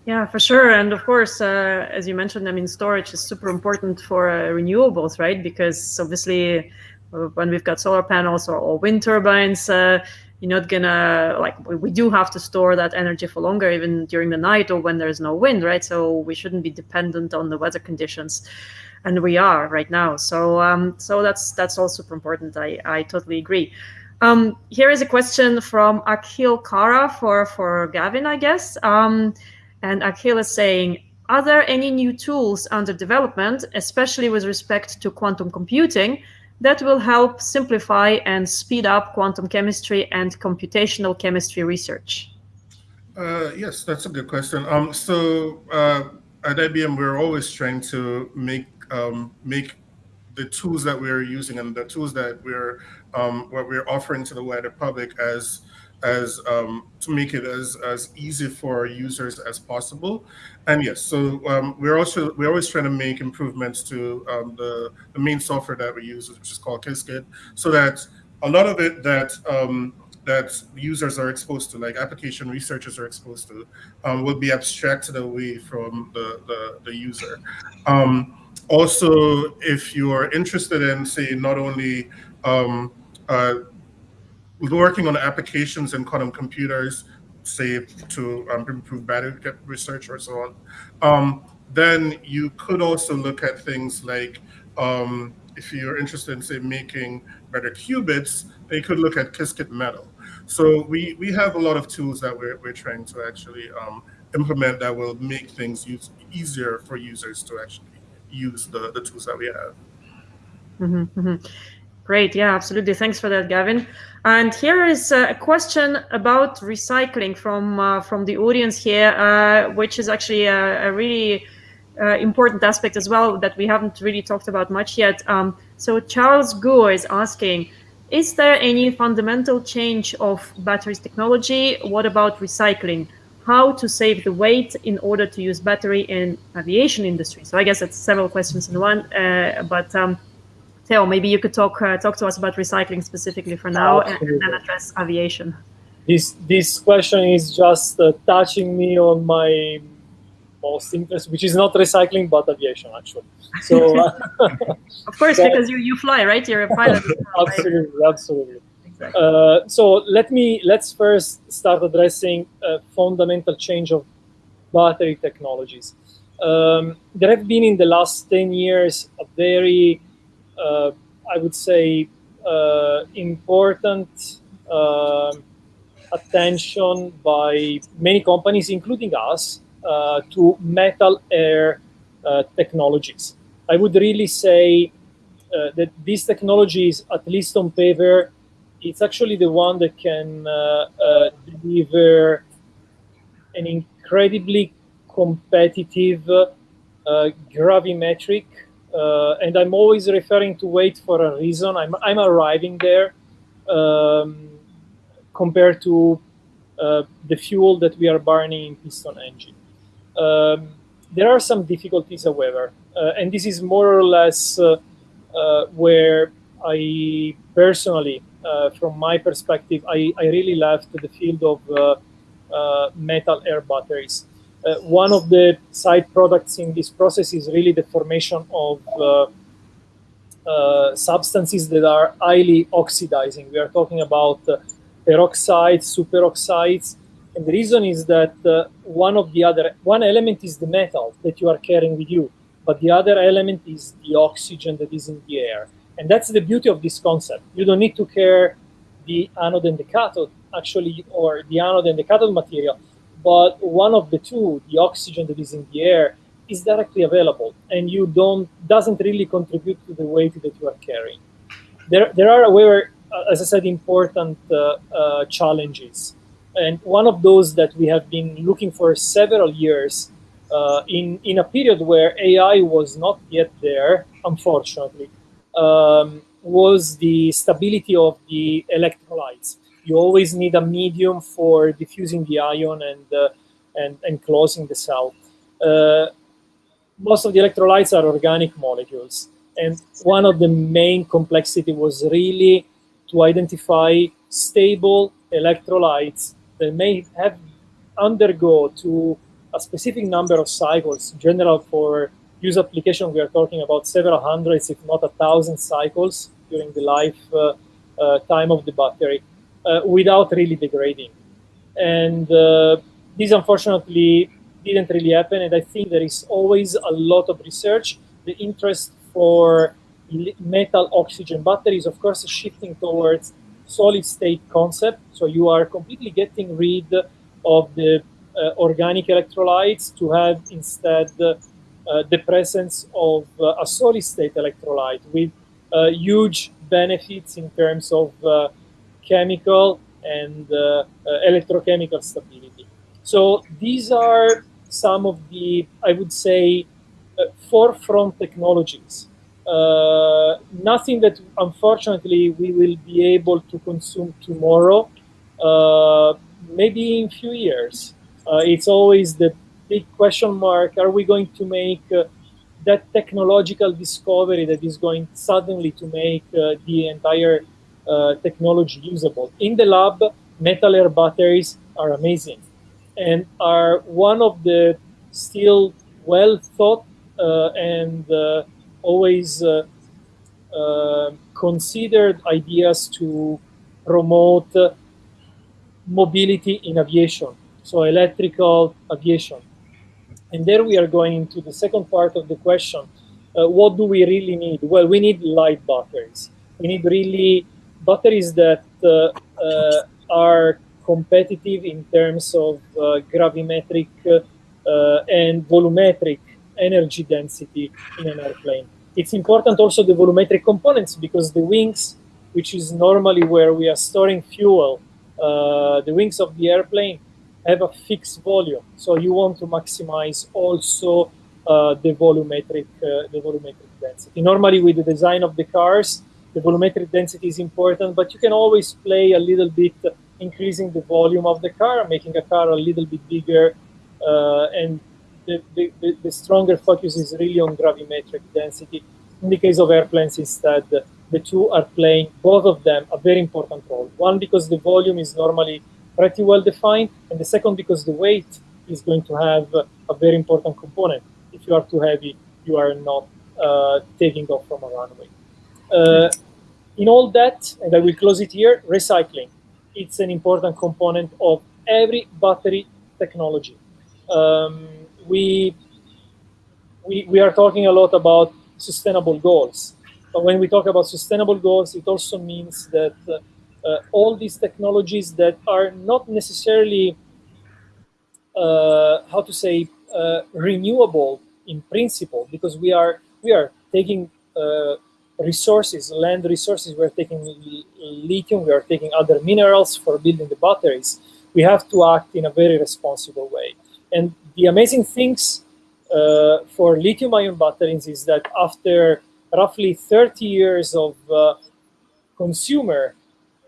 Yeah, for sure. And of course, uh, as you mentioned, I mean, storage is super important for uh, renewables, right? Because obviously, uh, when we've got solar panels or, or wind turbines, you're not gonna like we do have to store that energy for longer even during the night or when there's no wind right so we shouldn't be dependent on the weather conditions and we are right now so um so that's that's all super important i i totally agree um here is a question from akhil kara for for gavin i guess um and akhil is saying are there any new tools under development especially with respect to quantum computing that will help simplify and speed up quantum chemistry and computational chemistry research? Uh, yes, that's a good question. Um, so uh, at IBM, we're always trying to make um, make the tools that we're using and the tools that we're um, what we're offering to the wider public as as um, to make it as as easy for users as possible. And yes, so um, we're also we're always trying to make improvements to um, the the main software that we use, which is called Qiskit, so that a lot of it that um, that users are exposed to, like application researchers are exposed to, um, will be abstracted away from the the, the user. Um, also, if you are interested in, say, not only um, uh, working on applications in quantum computers, say to um, improve battery research or so on, um, then you could also look at things like um, if you're interested in say making better qubits, then you could look at Qiskit Metal. So we, we have a lot of tools that we're, we're trying to actually um, implement that will make things use, easier for users to actually use the, the tools that we have. Mm -hmm, mm -hmm. Great. Yeah, absolutely. Thanks for that, Gavin. And here is a question about recycling from uh, from the audience here, uh, which is actually a, a really uh, important aspect as well that we haven't really talked about much yet. Um, so Charles Guo is asking, is there any fundamental change of batteries technology? What about recycling? How to save the weight in order to use battery in aviation industry? So I guess it's several questions in one, uh, but um, Theo, maybe you could talk uh, talk to us about recycling specifically for now, and, then address aviation. This this question is just uh, touching me on my most interest, which is not recycling but aviation actually. So, uh, of course, because you you fly, right? You're a pilot. absolutely, right? absolutely. Exactly. Uh, so let me let's first start addressing a fundamental change of battery technologies. Um, there have been in the last 10 years a very uh, I would say, uh, important um, attention by many companies, including us, uh, to metal air technologies. I would really say that these technologies, at least on paper, it's actually the one that can deliver an incredibly competitive uh, gravimetric uh, and I'm always referring to weight for a reason. I'm, I'm arriving there um, compared to uh, the fuel that we are burning in piston engine. Um, there are some difficulties, however, uh, and this is more or less uh, uh, where I personally, uh, from my perspective, I, I, really left the field of metal air batteries. Uh, one of the side products in this process is really the formation of uh, uh, substances that are highly oxidizing. We are talking about peroxides, superoxides, and the reason is that uh, one of the other, one element is the metal that you are carrying with you, but the other element is the oxygen that is in the air. And that's the beauty of this concept. You don't need to care the anode and the cathode, actually, or the anode and the cathode material, but one of the two, the oxygen that is in the air, is directly available, and you don't doesn't really contribute to the weight that you are carrying. There, there are, however, uh, as I said, important uh, uh, challenges and one of those that we have been looking for several years uh, in, in a period where AI was not yet there, unfortunately, um, was the stability of the electrolytes. You always need a medium for diffusing the ion and, uh, and, and closing the cell. Uh, most of the electrolytes are organic molecules. And one of the main complexity was really to identify stable electrolytes that may have undergo to a specific number of cycles. In general, for use application, we are talking about several hundreds, if not a thousand cycles during the life uh, uh, time of the battery without really degrading. And uh, this unfortunately didn't really happen. And I think there is always a lot of research. The interest for metal oxygen batteries, of course, is shifting towards solid state concept. So you are completely getting rid of the uh, organic electrolytes to have instead uh, the presence of uh, a solid state electrolyte with uh, huge benefits in terms of uh, chemical and uh, electrochemical stability. So these are some of the, I would say, forefront technologies uh, nothing that unfortunately we will be able to consume tomorrow, uh, maybe in few years. Uh, it's always the big question mark, are we going to make uh, that technological discovery that is going suddenly to make uh, the entire uh, technology usable? In the lab, metal air batteries are amazing and are one of the still well thought and always uh, uh, considered ideas to promote mobility in aviation, so electrical aviation. And there we are going into the second part of the question. Uh, what do we really need? Well, we need light batteries. We need really batteries that uh, uh, are competitive in terms of uh, gravimetric and volumetric energy density in an airplane. It's important also the volumetric components because the wings, which is normally where we are storing fuel, uh, the wings of the airplane have a fixed volume. So you want to maximize also uh, the volumetric uh, the volumetric density. Normally with the design of the cars, the volumetric density is important, but you can always play a little bit increasing the volume of the car, making a car a little bit bigger uh, and the, the, the, stronger focus is really on gravimetric density. In the case of airplanes, instead, the two are playing, both of them, a very important role. One, because the volume is normally pretty well defined, and the second, because the weight is going to have a very important component. If you are too heavy, you are not uh, taking off from a runway. Uh, in all that, and I will close it here, recycling. It's an important component of every battery technology. Um, we, we, we are talking a lot about sustainable goals. But when we talk about sustainable goals, it also means that uh, uh, all these technologies that are not necessarily, uh, how to say, uh, renewable in principle, because we are we are taking uh, resources, land resources, we are taking lithium, we are taking other minerals for building the batteries. We have to act in a very responsible way. And the amazing things uh, for lithium-ion batteries is that after roughly 30 years of uh, consumer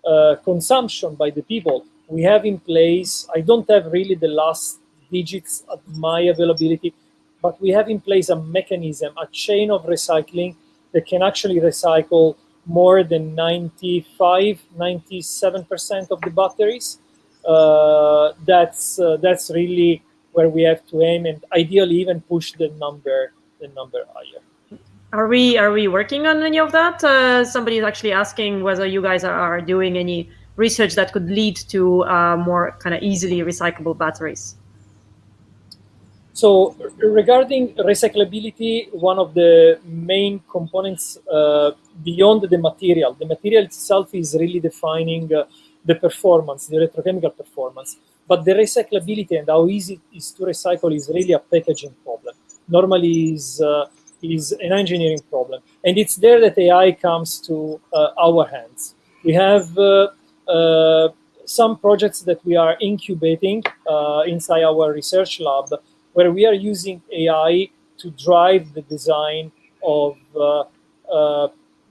uh, consumption by the people, we have in place, I don't have really the last digits of my availability, but we have in place a mechanism, a chain of recycling that can actually recycle more than 95, 97% of the batteries uh, that's uh, that's really where we have to aim, and ideally even push the number the number higher. Are we are we working on any of that? Uh, somebody is actually asking whether you guys are, doing any research that could lead to uh, more kind of easily recyclable batteries. So regarding recyclability, one of the main components uh, beyond the material, the material itself is really defining uh, the performance, the electrochemical performance. But the recyclability and how easy it is to recycle is really a packaging problem. Normally is, uh, is an engineering problem. And it's there that AI comes to uh, our hands. We have uh, uh, some projects that we are incubating inside our research lab where we are using AI to drive the design of uh, uh,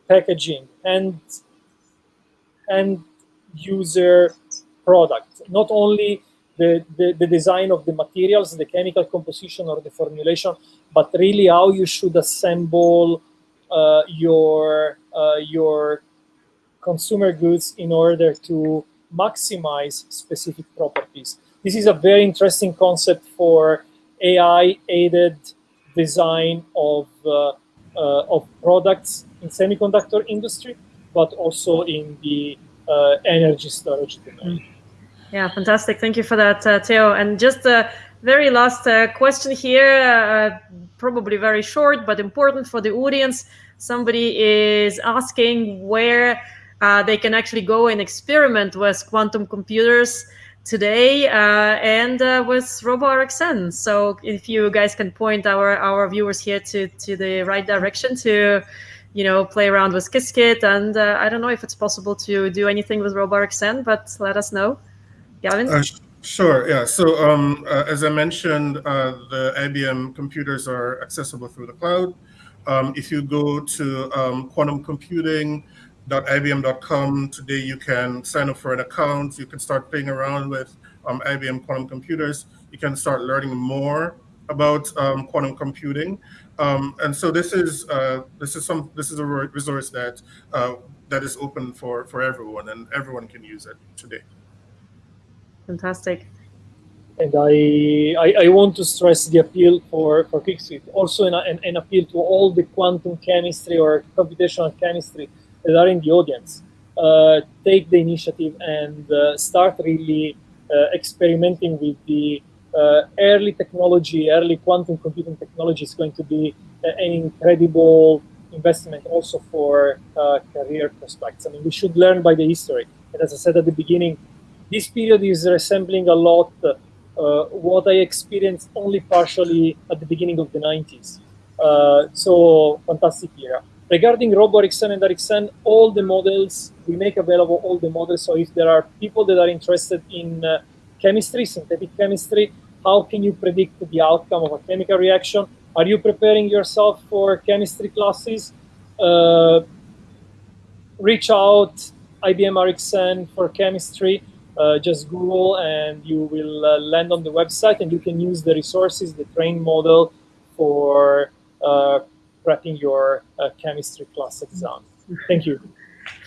packaging and and user product. Not only the, the, the, design of the materials, the chemical composition or the formulation, but really how you should assemble uh, your uh, your consumer goods in order to maximize specific properties. This is a very interesting concept for AI-aided design of, uh, uh, of products in semiconductor industry, but also in the uh, energy storage domain. Mm. Yeah, fantastic. Thank you for that, uh, Theo. And just a very last uh, question here, uh, probably very short, but important for the audience. Somebody is asking where they can actually go and experiment with quantum computers today uh, and uh, with RoboRxN. So if you guys can point our our viewers here to to the right direction to you know play around with Qiskit and uh, I don't know if it's possible to do anything with RoboRxN, but let us know. Gavin. Uh, sure. Yeah. So um, uh, as I mentioned, uh, the IBM computers are accessible through the cloud. Um, if you go to um, quantum computing Dot ibm.com. Today you can sign up for an account. You can start playing around with um, IBM quantum computers. You can start learning more about um, quantum computing. Um, and so this is uh, this is some this is a resource that uh, that is open for for everyone, and everyone can use it today. Fantastic. And I, I, I want to stress the appeal for for Qiskit, also an, an, an appeal to all the quantum chemistry or computational chemistry that are in the audience uh, take the initiative and uh, start really uh, experimenting with the uh, early technology, early quantum computing technology is going to be an incredible investment also for uh, career prospects. I mean, we should learn by the history. And as I said at the beginning, this period is resembling a lot uh, what I experienced only partially at the beginning of the 90s. so fantastic era. Regarding RoboRxN and RxN, all the models, we make available all the models. So if there are people that are interested in uh, chemistry, synthetic chemistry, how can you predict the outcome of a chemical reaction? Are you preparing yourself for chemistry classes? Uh, reach out, IBM RxN for chemistry. Uh, just Google and you will uh, land on the website and you can use the resources, the train model for uh, prepping your uh, chemistry class exam. Thank you.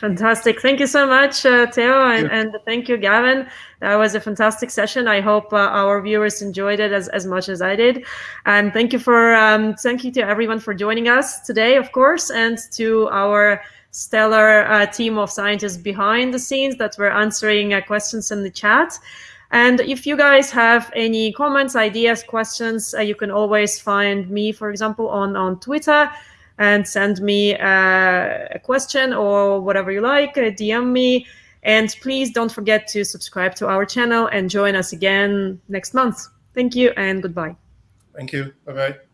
Fantastic. Thank you so much, uh, Theo, and, and, thank you, Gavin. That was a fantastic session. I hope uh, our viewers enjoyed it as, as much as I did. And thank you for um, thank you to everyone for joining us today, of course, and to our stellar uh, team of scientists behind the scenes that were answering uh, questions in the chat. And if you guys have any comments, ideas, questions, uh, you can always find me, for example, on, on Twitter and send me uh, a question or whatever you like, uh, DM me. And please don't forget to subscribe to our channel and join us again next month. Thank you and goodbye. Thank you. Bye-bye.